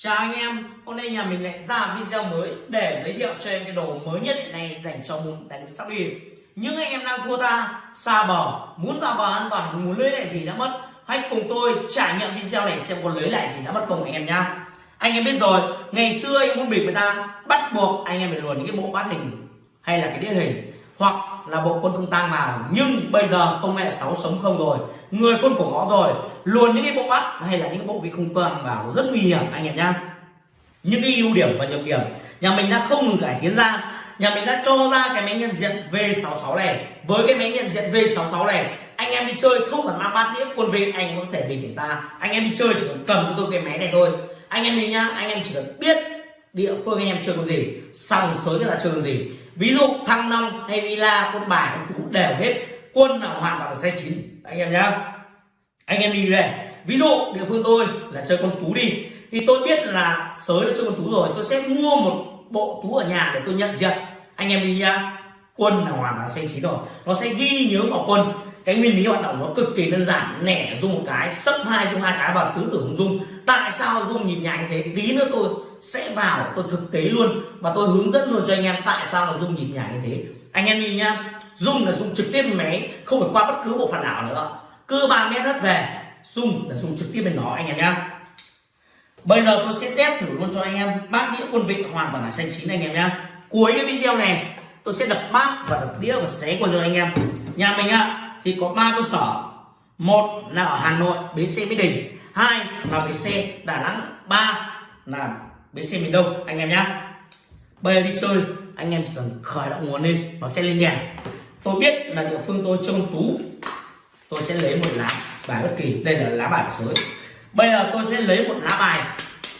Chào anh em, hôm nay nhà mình lại ra video mới để giới thiệu cho em cái đồ mới nhất hiện nay dành cho môn đánh sóc đi. Những anh em đang thua ta, xa bờ, muốn vào bờ an toàn, muốn lưới lại gì đã mất, hãy cùng tôi trải nghiệm video này xem có lưới lại gì đã mất không anh em nhá. Anh em biết rồi, ngày xưa anh muốn bịp người ta bắt buộc anh em phải luồn những cái bộ bát hình hay là cái đĩa hình hoặc là bộ quân không tang vào nhưng bây giờ công nghệ 6 sống không rồi người quân của ngõ rồi luôn những cái bộ bắt hay là những bộ vị không toàn vào rất nguy hiểm, anh em nhá. Những cái ưu điểm và nhược điểm. Nhà mình đã không ngừng cải tiến ra. Nhà mình đã cho ra cái máy nhận diện V66 này. Với cái máy nhận diện V66 này, anh em đi chơi không cần mang bát đĩa, quân vị anh có thể bình chúng ta. Anh em đi chơi chỉ cần cầm cho tôi cái máy này thôi. Anh em đi nhá, anh em chỉ cần biết địa phương anh em chơi con gì xong sới là chơi con gì. Ví dụ thăng long hay villa, quân bài, quân tú đều hết. Quân nào hoàn toàn là xe chín anh em nhá. Anh em đi về ví dụ, địa phương tôi là chơi con tú đi. Thì tôi biết là sới nó chơi con tú rồi, tôi sẽ mua một bộ tú ở nhà để tôi nhận diện. Anh em đi nhá. Quân là hoàn toàn xanh chín rồi. Nó sẽ ghi nhớ vào quân. Cái nguyên lý hoạt động nó cực kỳ đơn giản. Nẻ dùng một cái, sấp hai dùng hai cái và tứ tưởng dung tại sao dung nhìn nhạy thế? Tí nữa tôi sẽ vào, tôi thực tế luôn. Và tôi hướng dẫn luôn cho anh em tại sao là dung nhìn nhà như thế. Anh em đi nhá dung là dùng trực tiếp máy, không phải qua bất cứ bộ phận nào nữa. Cứ ba mét hết về dùng là dùng trực tiếp bên nó anh em nhá. Bây giờ tôi sẽ test thử luôn cho anh em. Bát đĩa quân vị hoàn toàn là xanh chín anh em nhá. Cuối cái video này, tôi sẽ đập bát và đập đĩa và xé quân cho anh em. Nhà mình ạ, thì có ba cơ sở. Một là ở hà nội, bến xe mỹ đình. Hai là bến xe đà nẵng. Ba là bến xe miền đông, anh em nhá. Bây giờ đi chơi, anh em chỉ cần khởi động nguồn lên, nó sẽ lên đèn tôi biết là địa phương tôi trông tú. Tôi sẽ lấy một lá bài bất kỳ. Đây là lá bài của sới bây giờ tôi sẽ lấy một lá bài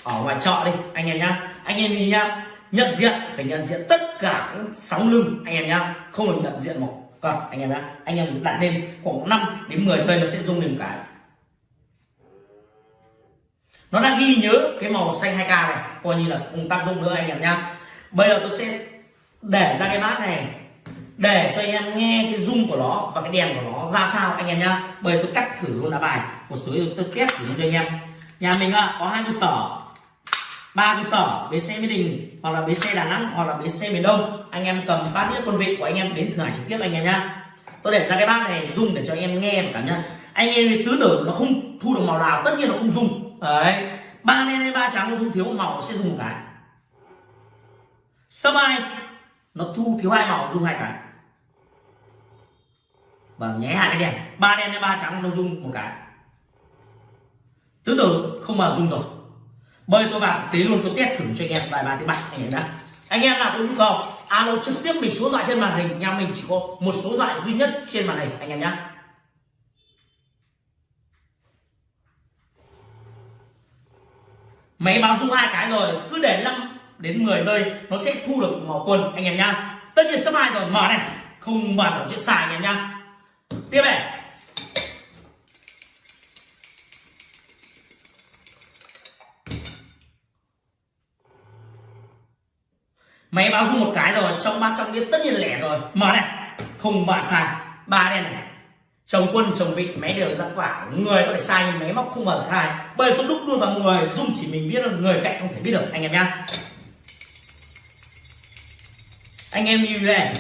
ở ngoài chợ đi, anh em nhá. Anh em nhìn nhá. Nhận diện, phải nhận diện tất cả sóng lưng, anh em nhá. Không được nhận diện một còn anh em nhá. Anh em đặt lên khoảng 5 đến 10 giây, nó sẽ rung lên cái. Nó đang ghi nhớ cái màu xanh 2k này. Coi như là không tác dụng nữa, anh em nhá. Bây giờ tôi sẽ để ra cái bát này để cho anh em nghe cái rung của nó và cái đèn của nó ra sao anh em nhá. Bởi tôi cắt thử luôn lá bài. Một số tôi test thử cho anh em. Nhà mình ạ, có hai cơ sở. Ba cơ sở, bến xe mỹ đình hoặc là bến xe đà nẵng hoặc là bến xe miền đông. Anh em cầm bát đĩa quân vị của anh em đến thử hải trực tiếp anh em nhá. Tôi để ra cái bát này dùng để cho anh em nghe và cảm nhận. Anh em tứ tử nó không thu được màu nào, tất nhiên nó không dùng. đấy. Ba đen ba trắng nó thu thiếu một màu, nó sẽ dùng một cái. Sơ mai nó thu thiếu hai màu dùng hai cái. Vâng, và nháy hai cái đèn. Ba đen hay ba trắng, nó dùng một cái. Tứ tử, không mà dùng rồi. Bây tôi vào thực tế luôn, tôi test thử cho anh em vài ba thứ bảy, anh em đã anh em nào có nhu cầu, alo trực tiếp mình số thoại trên màn hình, nhà mình chỉ có một số thoại duy nhất trên màn hình, anh em nhé máy báo rung hai cái rồi, cứ để 5 đến 10 giây, nó sẽ thu được màu quần, anh em nhá. Tất nhiên sắp hai rồi, mở này. Không bàn ở chuyện xài anh em nhá tiếp này. Máy báo rung một cái rồi, trong ba trong đĩa tất nhiên lẻ rồi. Mở này. Không bàn sai. Ba đen này. Chồng quân, chồng vị, máy đều ra quả. Người có thể sai nhưng máy móc không bao sai. Bởi tôi đúc luôn vào người dung chỉ mình biết là người cạnh không thể biết được. Anh em nhá. Anh em như này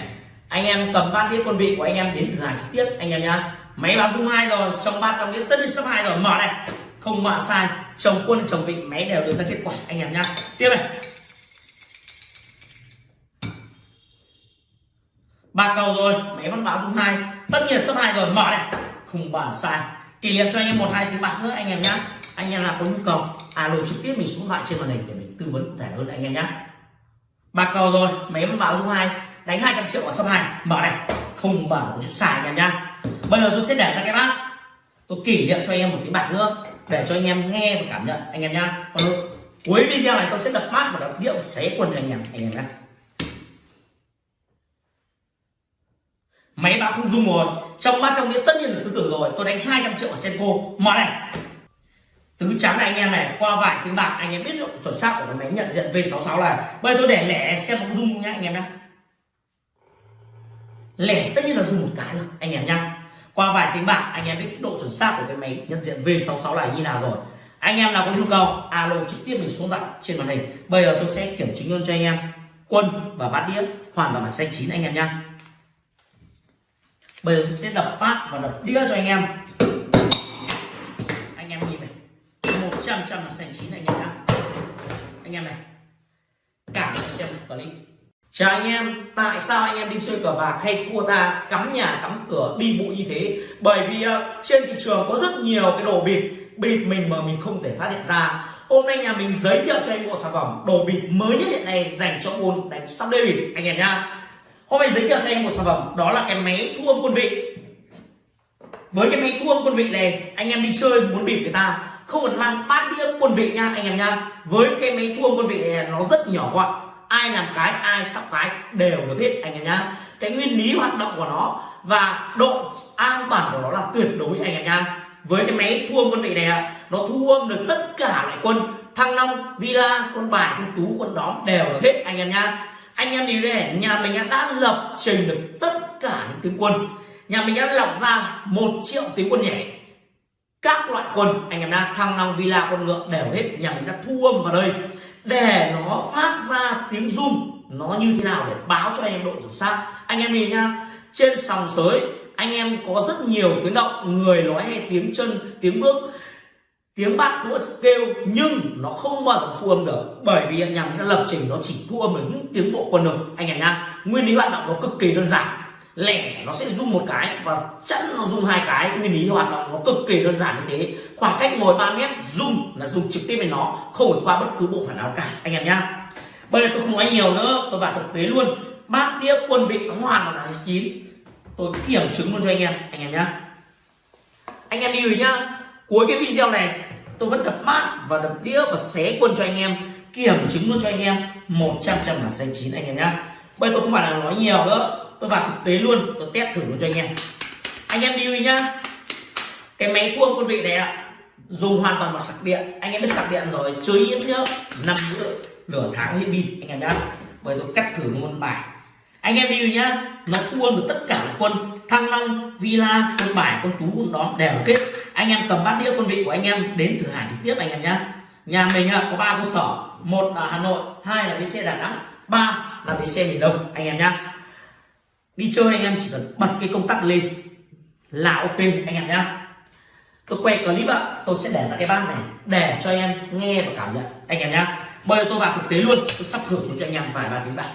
anh em cầm bát đĩa quân vị của anh em đến thử hàng trực tiếp, anh em nhá. Máy báo dung hai rồi, trong ba trong đĩa tất nhiên sắp hai rồi. Mở này. Không mạ sai. Chồng quân, chồng vị, máy đều đưa ra kết quả, anh em nhá. Tiếp này. Ba cầu rồi, máy vẫn báo dung hai. Tất nhiên sấp hai rồi, mở này. Không bàn sai. Kỷ niệm cho anh em một, hai tiếng bạc nữa, anh em nhá. Anh em là có nhu cầu, alo trực tiếp mình xuống lại trên màn hình để mình tư vấn cụ thể hơn, anh em nhá. Ba cầu rồi, máy vẫn báo dung hai đánh 200 triệu ở sấp hai mở này. Không bảo chuyện xài anh em nhá. Bây giờ tôi sẽ để ra cái bát. Tôi kỷ niệm cho anh em một tiếng bạc nữa, để cho anh em nghe và cảm nhận, anh em nhá. Còn cuối video này tôi sẽ đập bát và đập điệu xé quần cho anh em anh em nhá. Máy báo không dung rồi. Trong bát trong đĩa tất nhiên là tứ tử rồi. Tôi đánh 200 triệu ở senko. Mở này. Tứ trắng này anh em này, qua vài tiếng bạc, anh em biết độ chuẩn xác của cái máy nhận diện V66 là. Bây giờ tôi để lẻ xem có dung nhá, anh em nhá lẻ tất nhiên là dùng một cái rồi, anh em nhá. Qua vài tiếng bạc, anh em biết độ chuẩn xác của cái máy nhận diện V66 này như nào rồi. Anh em nào có nhu cầu, alo trực tiếp mình xuống tận trên màn hình. Bây giờ tôi sẽ kiểm chứng luôn cho anh em. Quân và bát đĩa hoàn toàn là xanh chín anh em nhá. Bây giờ tôi sẽ đập phát và đập đĩa cho anh em. Anh em nhìn này, một trăm trăm là xanh chín anh em nhá. Anh em này, cả xem clip chào anh em tại sao anh em đi chơi cờ bạc hay thua ta cắm nhà cắm cửa đi bụi như thế? Bởi vì uh, trên thị trường có rất nhiều cái đồ bịt bịt mình mà mình không thể phát hiện ra. Hôm nay nhà mình giới thiệu cho anh bộ sản phẩm đồ bịt mới nhất hiện nay dành cho môn đánh sóc đĩa bịt anh em nhá. Hôm nay giới thiệu cho anh một sản phẩm đó là cái máy thu âm quân vị. Với cái máy thu âm quân vị này anh em đi chơi muốn bịp người ta không cần mang bát đĩa quân vị nha anh em nha với cái máy thu âm quân vị này nó rất nhỏ gọn ai làm cái, ai sắp cái đều được hết, anh em nhá. Cái nguyên lý hoạt động của nó và độ an toàn của nó là tuyệt đối, anh em nhá. Với cái máy thu âm quân vị này nó thu âm được tất cả loại quân, thăng long, villa, quân bài, quân tú, quân đóm đều được hết, anh em nhá. Anh em đi đây nhà mình đã lập trình được tất cả những tướng quân. Nhà mình đã lọc ra một triệu tướng quân nhảy. Các loại quân, anh em nhá, thăng long, villa, quân ngựa đều hết, nhà mình đã thu âm vào đây để nó phát ra tiếng rung, nó như thế nào để báo cho anh em độ chuẩn xác anh em nhìn nhá, trên sòng sới, anh em có rất nhiều tiếng động, người nói hay tiếng chân, tiếng bước, tiếng bát đũa kêu, nhưng nó không bao giờ thu âm được. Bởi vì anh em đã lập trình nó chỉ thu âm được những tiếng bộ quần được anh em nhá, nguyên lý hoạt động nó cực kỳ đơn giản lẻ nó sẽ rung một cái và chẵn nó rung hai cái. Nguyên lý hoạt động nó cực kỳ đơn giản như thế. Khoảng cách ngồi 3 mét rung là rung trực tiếp với nó, không phải qua bất cứ bộ phận nào cả. Anh em nhá. Bây giờ tôi không nói nhiều nữa, tôi vào thực tế luôn. Bát đĩa quân vị hoàn toàn là chín. Tôi kiểm chứng luôn cho anh em anh em nhá. Anh em lưu ý nhá. Cuối cái video này, tôi vẫn đập mát và đập đĩa và xé quân cho anh em, kiểm chứng luôn cho anh em. 100 trăm là xanh chín, anh em nhá. Bây giờ tôi không phải là nói nhiều nữa tôi vào thực tế luôn, tôi test thử luôn cho anh em. Anh em lưu ý nhá. Cái máy thua quân vị này ạ, dùng hoàn toàn bằng sạc điện. Anh em biết sạc điện rồi chơi ít nhớ năm nữa nửa tháng hết pin anh em nhá. Bởi tôi cắt thử một bài. Anh em lưu nhá, nó thua được tất cả các quân thăng long villa quân bài, quân tú, quân đón đều kết anh em cầm bát đĩa quân vị của anh em đến thử hàng trực tiếp anh em nhá. Nhà mình có ba cơ sở. Một là hà nội, hai là bến xe đà nẵng, ba là bến xe miền đông, anh em nhá đi chơi anh em chỉ cần bật cái công tắc lên là ok, anh em nhá. Tôi quay clip ạ, tôi sẽ để ra cái bát này để cho anh em nghe và cảm nhận, anh em nhá. Bây giờ tôi vào thực tế luôn, tôi sắp thử cho anh em vài ba tiếng bạc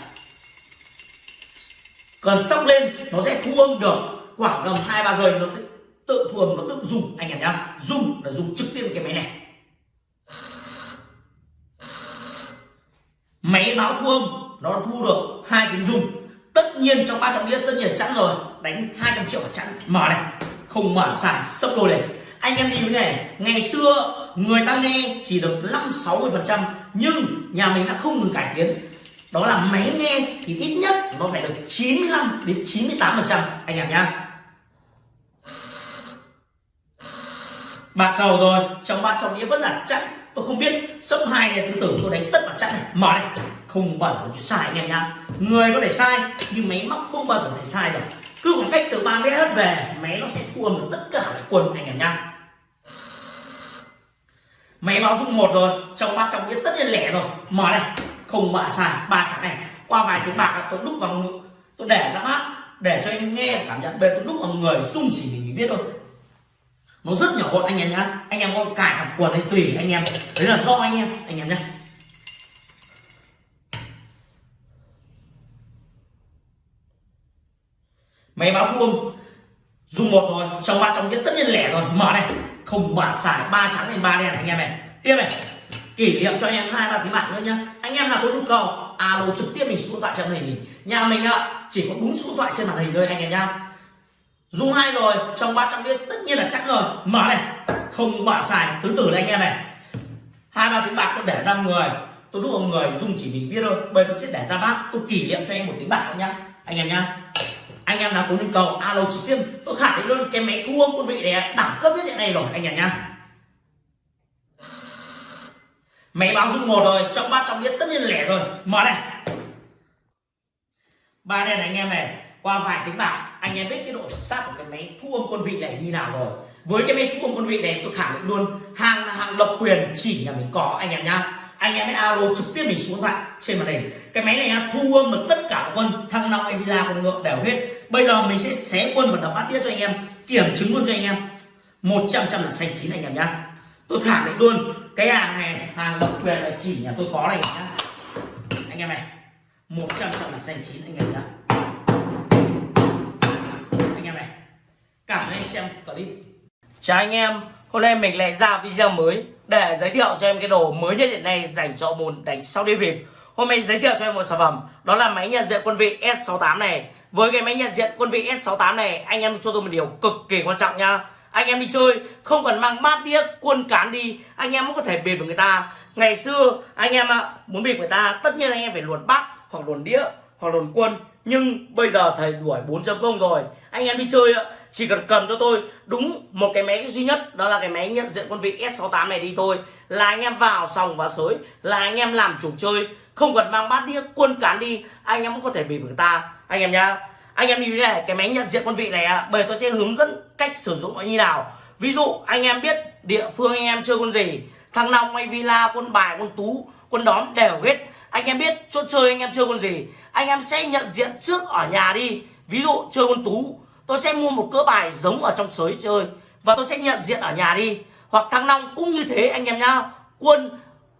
còn sóc lên, nó sẽ thu âm được khoảng tầm hai ba giây, nó tự thuần, nó tự dùng, anh em nhá. Dùng là dùng trực tiếp cái máy này. Máy báo thu âm, nó thu được hai tiếng dùng tất nhiên trong ba trọng đĩa tất nhiên chẵn rồi. Đánh 200 triệu chẵn. Mở này. Không mở xài sốc đôi này. Anh em nhìn này. Ngày xưa, người ta nghe chỉ được 5 60 phần trăm, nhưng nhà mình đã không ngừng cải tiến. Đó là máy nghe thì ít nhất nó phải được 95 đến 98 phần trăm. Anh em nhá. Bạc cầu rồi. Trong ba trọng đĩa vẫn là chặn tôi không biết. Sốc hai này tôi tưởng tôi đánh tất vào chặn này. Mở này không bao giờ sai anh em nhá. Người có thể sai, nhưng máy móc không bao giờ thể sai được. Cứ khoảng cách từ ba mét hết về, máy nó sẽ thu âm được tất cả các quần anh em nhá. Máy báo dung một rồi, trong ba trong biết tất nhiên lẻ rồi. Mở này, không bạ sai, ba chẵn này. Qua vài tiếng bạc tôi đúc vào tôi để ra mắt, để cho anh nghe cảm nhận. Bên tôi đúc vào người sung chỉ mình biết thôi. Nó rất nhỏ gọn anh em nhá. Anh em có cài cặp quần ấy tùy anh em. Đấy là do anh em anh em nhá. Máy báo thu âm. Dùng một rồi trong ba trong nhất, tất nhiên lẻ rồi. Mở này. Không bả xài ba trắng lên ba đen anh em này. Tiếp này. Kỷ niệm cho anh em hai ba tiếng bạc nữa nhá. Anh em nào có nhu cầu, alo trực tiếp mình số điện thoại trên màn hình nhà mình ạ, chỉ có đúng số điện thoại trên màn hình thôi anh em nhá. Dùng hai rồi, trong ba trăm đĩa tất nhiên là chắc rồi. Mở này. Không bả xài, tứ tử này anh em này. Hai ba tiếng bạc tôi để ra người. Tôi đúc vào người dùng chỉ mình biết thôi. Bây tôi sẽ để ra bát, tôi kỷ niệm cho anh một tiếng bạc nữa nhá anh em nhá. Anh em nào có nhu cầu alo trực tiếp tôi khẳng định luôn, cái máy thu âm quân vị này đẳng cấp nhất hiện nay rồi, anh em nhá. Máy báo dung một rồi, trong bát trong biết tất nhiên lẻ rồi. Mở này. Ba đen này, anh em này, qua vài tiếng bạc anh em biết cái độ chuẩn xác của cái máy thu âm quân vị này như nào rồi. Với cái máy thu âm quân vị này, tôi khẳng định luôn, hàng là hàng độc quyền, chỉ nhà mình có, anh em nhá anh em hãy alo trực tiếp mình xuống thoại trên màn hình. Cái máy này thu âm được tất cả quân, thăng long hay villa con ngựa đều hết. Bây giờ mình sẽ xé quân và đập bát đĩa cho anh em, kiểm chứng luôn cho anh em. Một trăm trăm là xanh chín anh em nhá. Tôi khẳng định luôn, cái hàng này, hàng độc quyền là chỉ nhà tôi có này nhá. Anh em này, một trăm trăm là xanh chín anh em nhá. Anh em này, cảm ơn anh xem clip. Chào anh em, hôm nay mình lại ra video mới để giới thiệu cho em cái đồ mới nhất hiện nay dành cho môn đánh sau đi bịp. Hôm nay giới thiệu cho em một sản phẩm, đó là máy nhận diện quân vị S68 này. Với cái máy nhận diện quân vị S68 này, anh em cho tôi một điều cực kỳ quan trọng nha anh em đi chơi, không cần mang bát đĩa, quân cán đi, anh em cũng có thể bịp với người ta. Ngày xưa, anh em muốn bịp người ta, tất nhiên anh em phải luồn bát, hoặc luồn đĩa, hoặc luồn quân. Nhưng bây giờ thầy đuổi 4.0 rồi. Anh em đi chơi chỉ cần cầm cho tôi đúng một cái máy duy nhất, đó là cái máy nhận diện quân vị S68 này đi thôi. Là anh em vào sòng và sới, là anh em làm chủ chơi. Không cần mang bát đĩa, quân cán đi, anh em cũng có thể bị người ta. Anh em nhá. Anh em như thế này, cái máy nhận diện quân vị này bởi tôi sẽ hướng dẫn cách sử dụng nó như nào. Ví dụ, anh em biết địa phương anh em chơi quân gì, thằng long hay villa, quân bài, quân tú, quân đóm đều hết. Anh em biết chỗ chơi anh em chơi con gì, anh em sẽ nhận diện trước ở nhà đi. Ví dụ, chơi con tú tôi sẽ mua một cỡ bài giống ở trong sới chơi và tôi sẽ nhận diện ở nhà đi. Hoặc thăng long cũng như thế, anh em nhá. Quân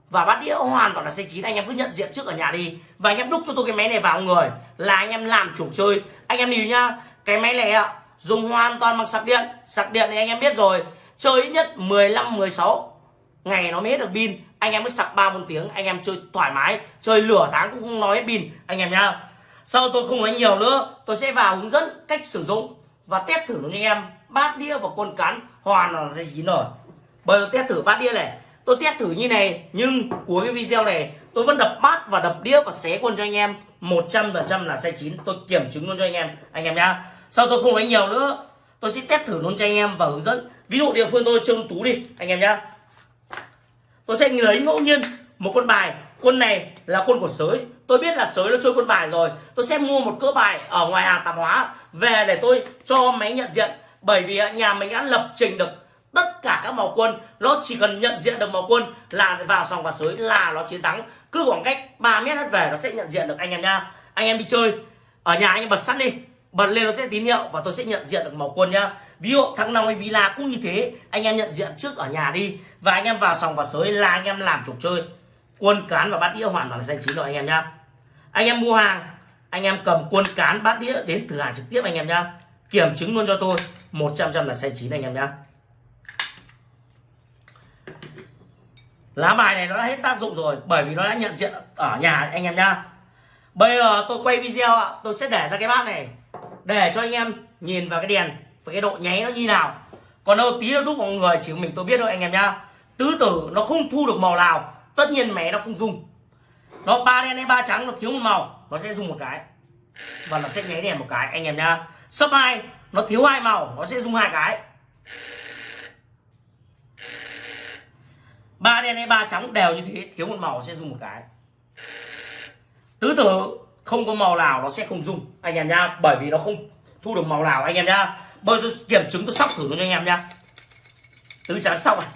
và bát đĩa hoàn toàn là xe chín. Anh em cứ nhận diện trước ở nhà đi. Và anh em đúc cho tôi cái máy này vào người là anh em làm chủ chơi. Anh em lưu nhá, cái máy này ạ, dùng hoàn toàn bằng sạc điện. Sạc điện thì anh em biết rồi. Chơi ít nhất 15 16 ngày nó mới hết được pin. Anh em mới sạc ba bốn tiếng, anh em chơi thoải mái. Chơi lửa tháng cũng không nói hết pin. Anh em nhá sau tôi không nói nhiều nữa tôi sẽ vào hướng dẫn cách sử dụng và test thử cho anh em. Bát đĩa và quân cán hoàn là dây chín rồi bây giờ test thử bát đĩa này. Tôi test thử như này nhưng cuối cái video này tôi vẫn đập bát và đập đĩa và xé quân cho anh em. 100% là sai chín, tôi kiểm chứng luôn cho anh em anh em nhá. Sau tôi không nói nhiều nữa tôi sẽ test thử luôn cho anh em và hướng dẫn. Ví dụ địa phương tôi trông tú đi anh em nhá. Tôi sẽ lấy ngẫu nhiên một con bài. Quân này là quân của sới tôi biết là sới nó chơi quân bài rồi. Tôi sẽ mua một cỡ bài ở ngoài hàng tạp hóa về để tôi cho máy nhận diện. Bởi vì nhà mình đã lập trình được tất cả các màu quân. Nó chỉ cần nhận diện được màu quân là vào sòng và sới là nó chiến thắng. Cứ khoảng cách 3 mét hết về nó sẽ nhận diện được anh em nha. Anh em đi chơi. Ở nhà anh em bật sắt đi. Bật lên nó sẽ tín hiệu và tôi sẽ nhận diện được màu quân nhá ví dụ thắng nào hay villa cũng như thế. Anh em nhận diện trước ở nhà đi. Và anh em vào sòng và sới là anh em làm trục chơi quân cán và bát đĩa hoàn toàn là xanh chín rồi, anh em nhá. Anh em mua hàng, anh em cầm quân cán, bát đĩa đến thử hàng trực tiếp, anh em nhá. Kiểm chứng luôn cho tôi 100 trăm là xanh chín anh em nhá. Lá bài này nó đã hết tác dụng rồi, bởi vì nó đã nhận diện ở nhà, anh em nhá. Bây giờ tôi quay video ạ, tôi sẽ để ra cái bát này, để cho anh em nhìn vào cái đèn, và cái độ nháy nó như nào. Còn đâu tí nó đúc mọi người chỉ mình tôi biết thôi, anh em nhá. Tứ tử nó không thu được màu nào tất nhiên mẹ nó không dùng. Nó ba đen hay ba trắng, nó thiếu một màu, nó sẽ dùng một cái. Và nó sẽ nháy đèn một cái. Anh em nhá. Sấp hai, nó thiếu hai màu, nó sẽ dùng hai cái. Ba đen hay ba trắng đều như thế, thiếu một màu sẽ dùng một cái. Tứ tử, không có màu nào nó sẽ không dùng. Anh em nhá, bởi vì nó không thu được màu nào. Anh em nhá bây tôi kiểm chứng, tôi sóc thử luôn cho anh em nhá. Tứ trắng sóc này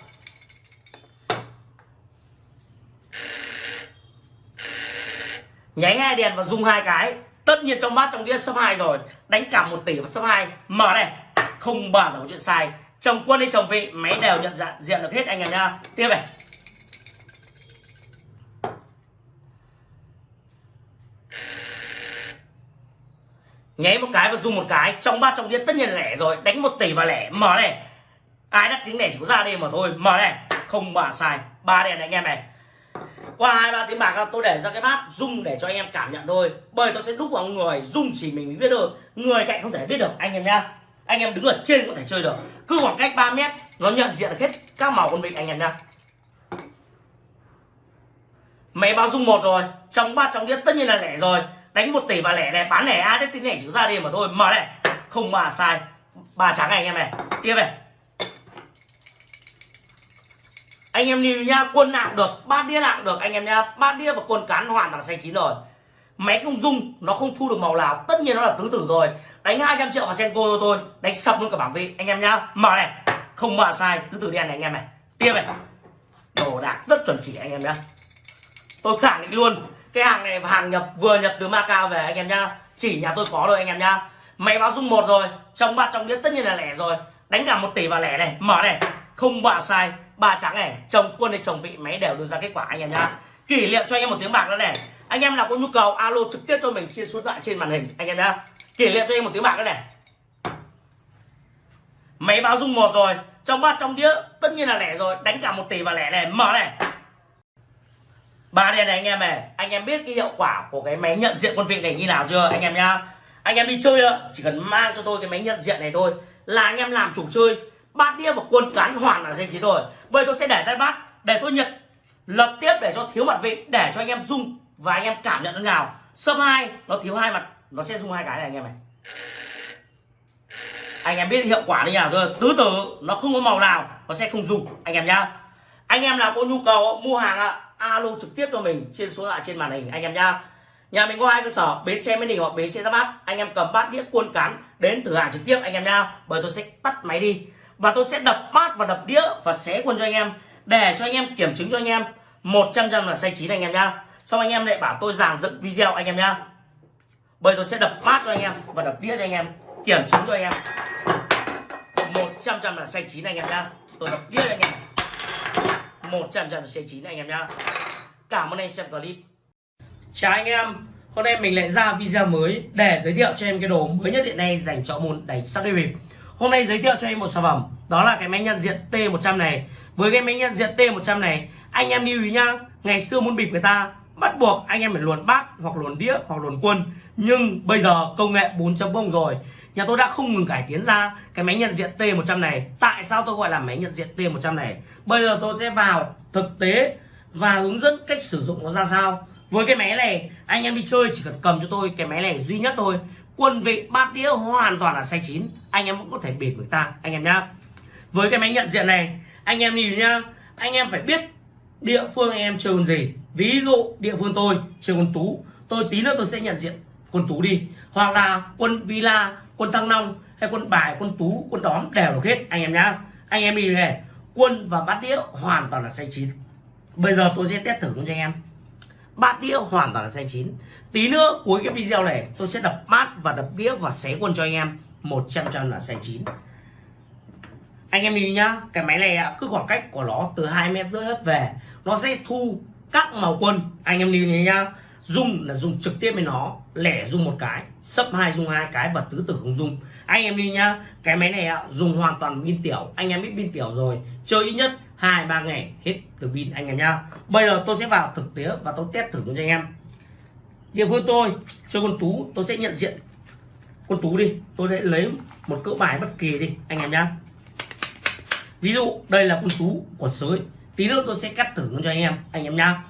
nháy hai đèn và dùng hai cái. Tất nhiên trong bát trong đĩa sấp hai rồi. Đánh cả một tỷ và sấp hai. Mở này. Không bàn là có chuyện sai. Chồng quân hay chồng vị, máy đều nhận dạng, diện được hết anh em nhá. Tiếp này. Nháy một cái và dùng một cái. Trong bát trong đĩa tất nhiên là lẻ rồi. Đánh một tỷ và lẻ. Mở này. Ai đắt tiếng lẻ chỉ có ra đây mà thôi. Mở này. Không bà sai. Ba đèn anh em này qua hai, ba tiếng bạc tôi để ra cái bát rung để cho anh em cảm nhận thôi. Bởi tôi sẽ đúc vào người rung chỉ mình biết được người cạnh không thể biết được, anh em nhá. Anh em đứng ở trên có thể chơi được. Cứ khoảng cách 3 mét, nó nhận diện hết các màu con vịt, anh em nhá. Máy bao dung một rồi, trong bát, trong đĩa tất nhiên là lẻ rồi. Đánh một tỷ và lẻ này, bán lẻ ai đấy tính lẻ chữ ra đi mà thôi. Mở này. Không mà sai. Ba trắng này, anh em này. Tiếp này. Anh em nhìn nha, quân nặng được, bát đĩa nặng được. Anh em nha, bát đĩa và quân cán hoàn toàn xanh chín rồi. Máy không dung nó không thu được màu nào. Tất nhiên nó là tứ tử rồi. Đánh 200 triệu vào senko cho tôi đánh sập luôn cả bảng vị. Anh em nhá mở này. Không mở sai, tứ tử đen này anh em này. Tiếp này. Đồ đạc rất chuẩn chỉ anh em nhá. Tôi khẳng định luôn, cái hàng này hàng nhập, vừa nhập từ Macau về anh em nhá. Chỉ nhà tôi có rồi anh em nhá. Máy báo dung một rồi, trong bát trong đĩa tất nhiên là lẻ rồi. Đánh cả một tỷ vào lẻ này, mở này. Không bạ sai ba trắng này, chồng quân hay chồng vị, máy đều đưa ra kết quả, anh em nhá. Kỷ niệm cho anh em một tiếng bạc nữa này. Anh em nào có nhu cầu, alo trực tiếp cho mình, chia số lại trên màn hình, anh em nhá. Kỷ niệm cho anh em một tiếng bạc nữa này. Máy báo dung một rồi, trong bát trong đĩa, tất nhiên là lẻ rồi, đánh cả một tỷ và lẻ này, mở này. Ba đèn này anh em này, anh em biết cái hiệu quả của cái máy nhận diện quân vị này như nào chưa, anh em nhá. Anh em đi chơi chỉ cần mang cho tôi cái máy nhận diện này thôi, là anh em làm chủ chơi bát đĩa và quân cán hoàn là danh chín rồi bây tôi sẽ để tay bát, để tôi nhận. Lập tiếp để cho thiếu mặt vị, để cho anh em dùng và anh em cảm nhận thế nào sâm hai, nó thiếu hai mặt, nó sẽ dùng hai cái này anh em này anh em biết hiệu quả như nào rồi. tứ tử, nó không có màu nào, nó sẽ không dùng anh em nhá. Anh em nào có nhu cầu mua hàng ạ, alo trực tiếp cho mình trên số lạ trên màn hình, anh em nhá. Nhà mình có hai cơ sở, bến xe mới đình hoặc bến xe ra bát. Anh em cầm bát đĩa cuôn cán đến thử hàng trực tiếp, anh em nhá. Bởi tôi sẽ tắt máy đi và tôi sẽ đập bát và đập đĩa và xé quân cho anh em, để cho anh em kiểm chứng cho anh em. 100 trăm là say chín anh em nhá. Xong anh em lại bảo tôi giảng dựng video anh em nhá. Bây tôi sẽ đập bát cho anh em và đập đĩa cho anh em, kiểm chứng cho anh em. 100 trăm là say chín anh em nhá. Tôi đập đĩa cho anh em. 100 trăm là say chín anh em nhá. Cảm ơn anh xem clip. Chào anh em. Hôm nay mình lại ra video mới để giới thiệu cho em cái đồ mới nhất hiện nay dành cho môn đánh sắp đi bịp hôm nay giới thiệu cho em một sản phẩm, đó là cái máy nhận diện T100 này. Với cái máy nhận diện T100 này, anh em lưu ý nhá, ngày xưa muốn bịp người ta, bắt buộc anh em phải luồn bát, hoặc luồn đĩa, hoặc luồn quân. Nhưng bây giờ công nghệ 4.0 rồi, nhà tôi đã không ngừng cải tiến ra cái máy nhận diện T100 này. Tại sao tôi gọi là máy nhận diện T100 này? Bây giờ tôi sẽ vào thực tế và hướng dẫn cách sử dụng nó ra sao. Với cái máy này, anh em đi chơi chỉ cần cầm cho tôi cái máy này duy nhất thôi quân vị bát đĩa hoàn toàn là xanh chín. Anh em cũng có thể bịp người ta, anh em nhá. Với cái máy nhận diện này, anh em nhìn nhá. Anh em phải biết địa phương anh em chơi con gì. Ví dụ địa phương tôi chơi con tú, tôi tí nữa tôi sẽ nhận diện quân tú đi. Hoặc là quân villa, quân thăng long hay quân bài, quân tú, quân đóm đều được hết, anh em nhá. Anh em đi này, quân và bát đĩa hoàn toàn là xanh chín. Bây giờ tôi sẽ test thử cho anh em bát đĩa hoàn toàn là xanh chín. Tí nữa, cuối cái video này, tôi sẽ đập bát và đập đĩa và xé quân cho anh em. 100 trăm là xanh chín. Anh em nhìn nhá, cái máy này cứ khoảng cách của nó từ hai mét rưỡi hết về, nó sẽ thu các màu quân anh em nhìn nhá dùng là dùng trực tiếp với nó, lẻ dùng một cái, sấp hai dùng hai cái và tứ tử không dùng anh em đi nhá, cái máy này dùng hoàn toàn pin tiểu. Anh em biết pin tiểu rồi, chơi ít nhất hai, ba ngày, hết được pin anh em nhá. Bây giờ tôi sẽ vào thực tế và tôi test thử cho anh em. Địa phương tôi, cho con tú, tôi sẽ nhận diện. Con tú đi, tôi sẽ lấy một cỡ bài bất kỳ đi, anh em nhá. Ví dụ, đây là con tú của sới. Tí nữa tôi sẽ cắt thử cho anh em anh em nhá.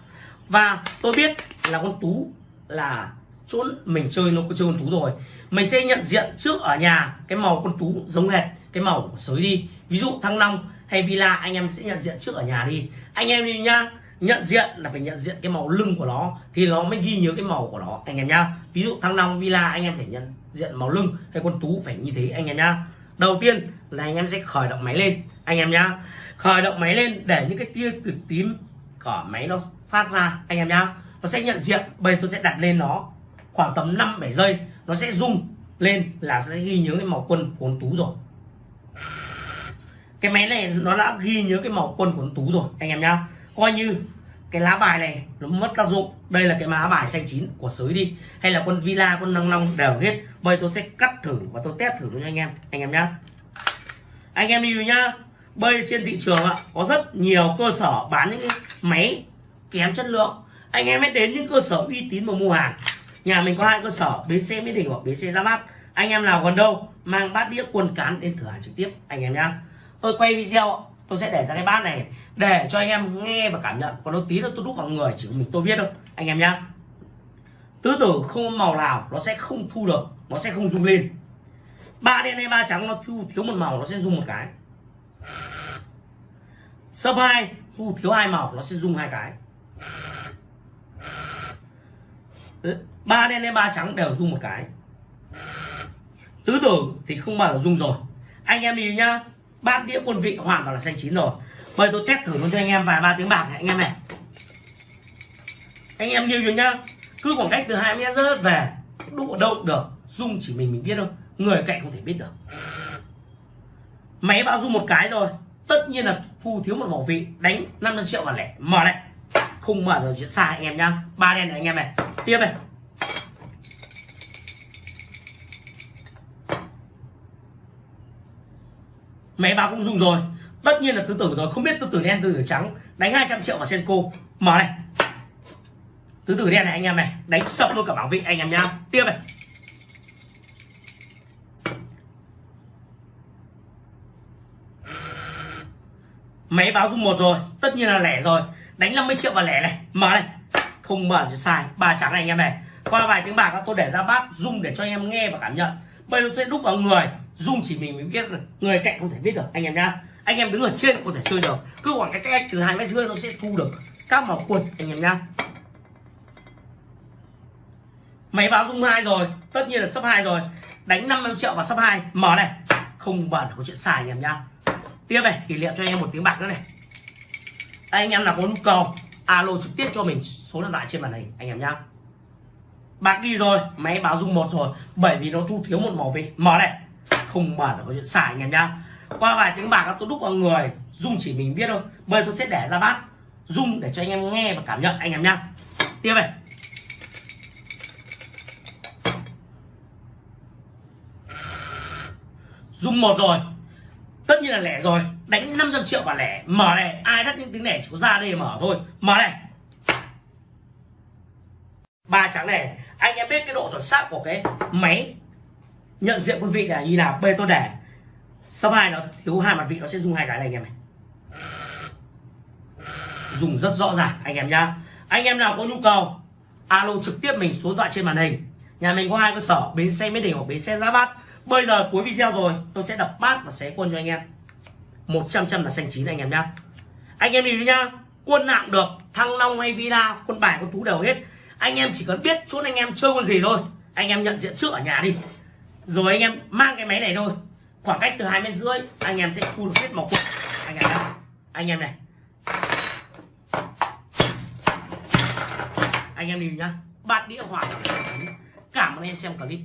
Và tôi biết là con tú là chỗ mình chơi, nó có chơi con tú rồi. Mình sẽ nhận diện trước ở nhà cái màu con tú giống hệt, cái màu của sới đi. Ví dụ thăng long hay villa, anh em sẽ nhận diện trước ở nhà đi. Anh em đi nhá. Nhận diện là phải nhận diện cái màu lưng của nó, thì nó mới ghi nhớ cái màu của nó, anh em nhá. Ví dụ thăng long villa, anh em phải nhận diện màu lưng hay con tú phải như thế, anh em nhá. Đầu tiên là anh em sẽ khởi động máy lên, anh em nhá. Khởi động máy lên để những cái tia cực tím của máy nó phát ra, anh em nhá. Nó sẽ nhận diện, bây giờ tôi sẽ đặt lên nó khoảng tầm 5 7 giây, nó sẽ rung lên là sẽ ghi nhớ cái màu quân của con tú rồi cái máy này nó đã ghi nhớ cái màu quân của con tú rồi, anh em nhá. Coi như cái lá bài này nó mất tác dụng. Đây là cái lá bài xanh chín của sới đi. Hay là quân villa quân năng long đều hết. Bây tôi sẽ cắt thử và tôi test thử cho anh em anh em nhá. Anh em đi nhá. Bây trên thị trường ạ, có rất nhiều cơ sở bán những cái máy kém chất lượng. Anh em hãy đến những cơ sở uy tín mà mua hàng. Nhà mình có hai cơ sở, bến xe mỹ đình hoặc bến xe ra bát anh em nào gần đâu, mang bát đĩa quần cán đến thử hàng trực tiếp, anh em nhá tôi quay video, tôi sẽ để ra cái bát này để cho anh em nghe và cảm nhận. Còn nó tí nữa tôi đúc vào người, chỉ mình tôi biết thôi. Anh em nhá. Tứ tử không màu nào nó sẽ không thu được, nó sẽ không rung lên. Ba đen hay ba trắng nó thu thiếu một màu, nó sẽ rung một cái. Sấp hai, thu thiếu hai màu, nó sẽ rung hai cái. Ba đen hay ba trắng đều rung một cái. Tứ tử thì không bao giờ rung rồi. Anh em đi nhá bát đĩa quân vị hoàn toàn là xanh chín rồi. Bây tôi test thử luôn cho anh em vài ba tiếng bạc này, anh em này. Anh em nhìn nhá. Cứ khoảng cách từ hai mét rớt về đụng ở đâu được. Dung chỉ mình mình biết thôi. Người cạnh không thể biết được. Máy báo dung một cái rồi tất nhiên là thu thiếu một bảo vị. Đánh 500 triệu và lẻ. Mở này. Không mở rồi chuyện sai anh em nhá. Ba đen này anh em này. Tiếp này. Máy báo cũng dùng rồi. Tất nhiên là tứ tử rồi. Không biết tứ tử đen, tứ tử trắng đánh 200 triệu vào senko. Mở này. Tứ tử đen này anh em này, đánh sập luôn cả bảo vị anh em nhá. Tiếp này. Máy báo dung một rồi. Tất nhiên là lẻ rồi. Đánh 50 triệu vào lẻ này. Mở này. Không mở thì sai. Ba trắng này anh em này. Qua vài tiếng bạc, tôi để ra bát dung để cho anh em nghe và cảm nhận bây giờ sẽ đúc vào người. Dung chỉ mình mới biết được. Người cạnh không thể biết được. Anh em nhá. Anh em đứng ở trên có thể chơi được. Cứ khoảng cách cách từ hai mét rưỡi nó sẽ thu được các màu quần, anh em nhá. Máy báo dung hai rồi. Tất nhiên là sấp hai rồi. Đánh 50 triệu vào sấp hai. Mở này. Không bao giờ có chuyện xài, anh em nhá. Tiếp này, kỷ niệm cho anh em một tiếng bạc nữa này. Anh em nào có nhu cầu, alo trực tiếp cho mình số điện thoại trên màn hình, anh em nhá bạc đi rồi máy báo dung một rồi. Bởi vì nó thu thiếu một màu vị mở này. Không mở là có chuyện xài anh em nhá. Qua vài tiếng bạc, tôi đúc vào người. Dung chỉ mình biết thôi. Bây giờ tôi sẽ để ra bát. Dung để cho anh em nghe và cảm nhận, anh em nhá. Tiếp này. Dung một rồi. Tất nhiên là lẻ rồi. Đánh 500 triệu và lẻ. Mở này. Ai đắt những tiếng lẻ chỉ có ra đây mở thôi. Mở này. Ba trắng này anh em biết cái độ chuẩn xác của cái máy nhận diện quân vị là như nào, bê tôi để sau hai nó thiếu hai mặt vị, nó sẽ dùng hai cái này anh em này. Dùng rất rõ ràng, anh em nhá. Anh em nào có nhu cầu, alo trực tiếp mình số điện thoại trên màn hình. Nhà mình có hai cơ sở, bến xe mới đỉnh hoặc bến xe giá bát. Bây giờ cuối video rồi, tôi sẽ đập bát và xé quân cho anh em. 100 trăm là xanh chín anh em nhá. Anh em nhìn nhá, quân nặng được, thăng long hay villa, quân bài, quân tú đều hết anh em chỉ cần biết chút anh em chơi con gì thôi. Anh em nhận diện trước ở nhà đi. Rồi anh em mang cái máy này thôi. Khoảng cách từ hai mét rưỡi, anh em sẽ thu được hết màu quân anh em anh em này. Anh em nhìn nhá. Bát đĩa hỏa cảm ơn em xem clip.